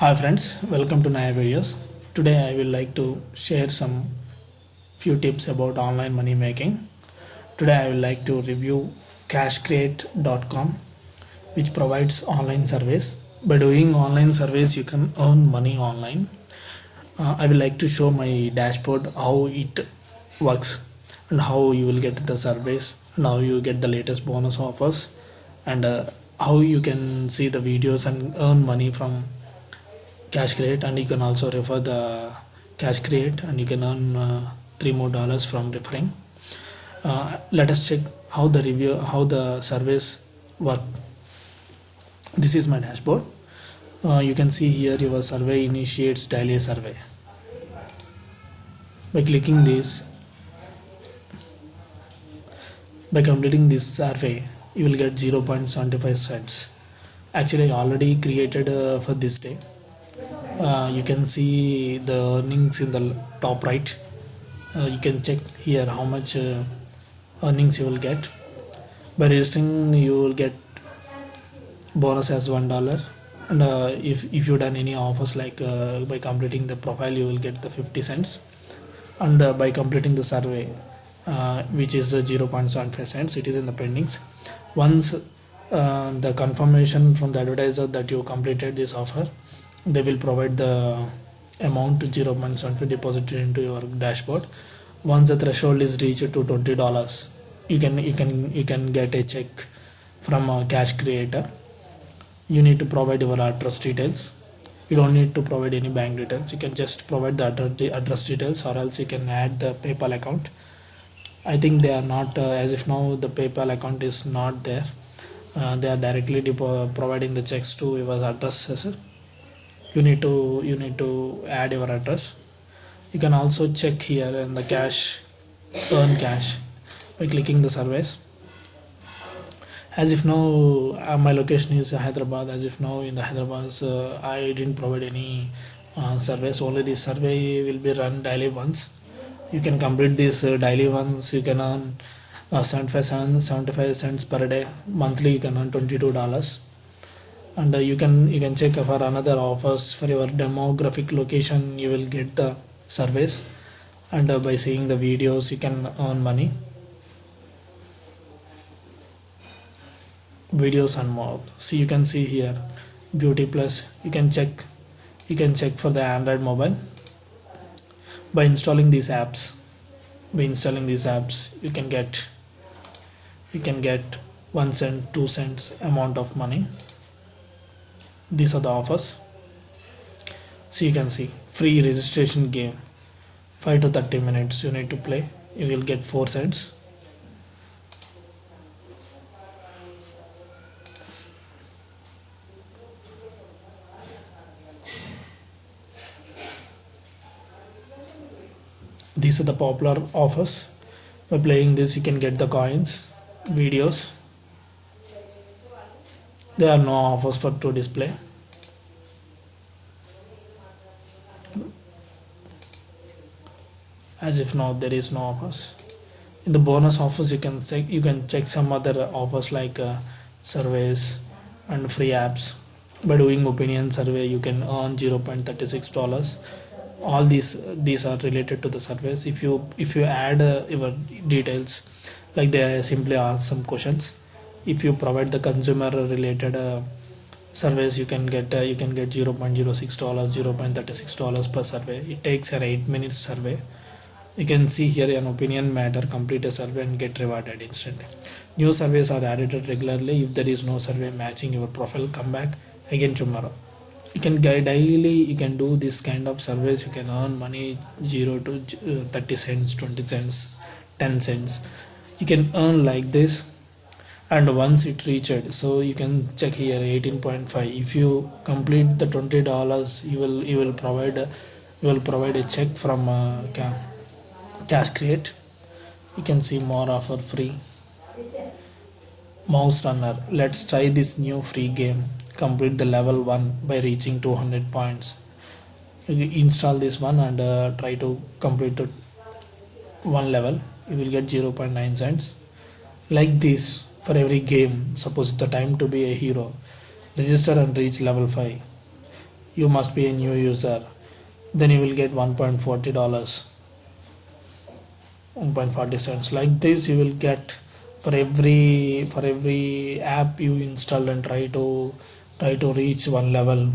Hi friends, welcome to Naya videos. Today I will like to share some few tips about online money making. Today I will like to review cashcrate.com which provides online service. By doing online service you can earn money online. Uh, I will like to show my dashboard how it works and how you will get the service and how you get the latest bonus offers and uh, how you can see the videos and earn money from CashCrate and you can also refer the CashCrate and you can earn uh, three more dollars from referring. Uh, let us check how the review how the service work. This is my dashboard. Uh, you can see here your survey initiates daily survey. By clicking this by completing this survey you will get 0.75 cents. Actually I already created uh, for this day uh, you can see the earnings in the top right. Uh, you can check here how much uh, earnings you will get. By registering you will get bonus as one dollar. And uh, if, if you done any offers like uh, by completing the profile you will get the 50 cents. And uh, by completing the survey which is uh, 0.75 cents it is in the pendings. Once the confirmation from the advertiser that you completed this offer they will provide the amount to zero 0.75 deposited into your dashboard. Once the threshold is reached to 20 dollars you can you can you can get a check from a cash creator. You need to provide your address details. You don't need to provide any bank details. You can just provide the address, address details or else you can add the paypal account. I think they are not uh, as if now the paypal account is not there. Uh, they are directly providing the checks to your addresses you need to you need to add your address. You can also check here in the cash earn cash by clicking the surveys as if now uh, my location is Hyderabad as if now in the Hyderabad uh, I didn't provide any uh, surveys only this survey will be run daily once. You can complete this uh, daily once. You can earn uh, 75 cents 75 cents per day. Monthly you can earn 22 dollars and uh, you can you can check for another offers for your demographic location. You will get the surveys. And uh, by seeing the videos you can earn money. Videos and more. See you can see here. Beauty plus. You can check. You can check for the android mobile. By installing these apps. By installing these apps you can get you can get one cent two cents amount of money these are the offers. So you can see free registration game. 5 to 30 minutes you need to play. You will get 4 cents these are the popular offers. By playing this you can get the coins videos there are no offers for to display. As if now there is no offers. In the bonus offers you can check you can check some other offers like uh, surveys and free apps. By doing opinion survey you can earn 0.36 dollars. All these these are related to the surveys. If you if you add uh, your details like they simply ask some questions if you provide the consumer related uh, surveys you can get uh, you can get 0.06 dollars 0.36 dollars per survey. It takes an 8 minutes survey. You can see here an opinion matter complete a survey and get rewarded instantly. New surveys are added regularly. If there is no survey matching your profile come back again tomorrow. You can daily. You can do this kind of surveys. You can earn money 0 to uh, 30 cents 20 cents 10 cents. You can earn like this and once it reached so you can check here 18.5 if you complete the 20 dollars you will you will provide you will provide a check from uh, CashCrate. You can see more offer free. Mouse runner let's try this new free game. Complete the level 1 by reaching 200 points. Install this one and uh, try to complete one level. You will get 0.9 cents. Like this for every game suppose the time to be a hero register and reach level 5 you must be a new user. Then you will get 1.40 dollars 1.40 cents. Like this you will get for every for every app you install and try to try to reach one level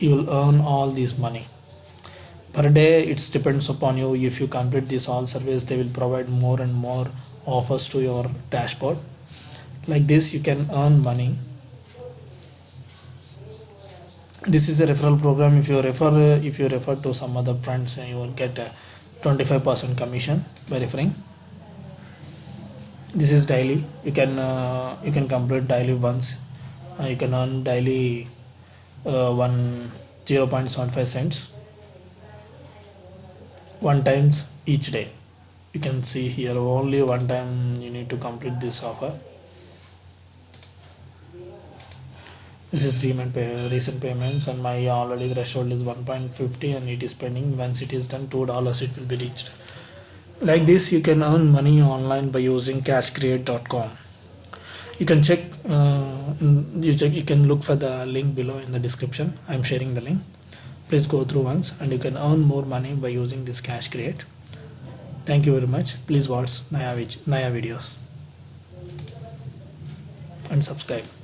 you will earn all this money. Per day it depends upon you. If you complete this all surveys they will provide more and more offers to your dashboard like this you can earn money. This is a referral program. If you refer if you refer to some other friends you will get a 25% commission by referring. This is daily. You can uh, you can complete daily once. Uh, you can earn daily uh, one 0.75 cents. One times each day. You can see here only one time you need to complete this offer this is recent, pay, recent payments and my already threshold is 1.50 and it is pending. Once it is done two dollars it will be reached. Like this you can earn money online by using cashcrate.com you can check uh, you check you can look for the link below in the description. I'm sharing the link. Please go through once and you can earn more money by using this CashCrate. Thank you very much. Please watch naya, naya videos. And subscribe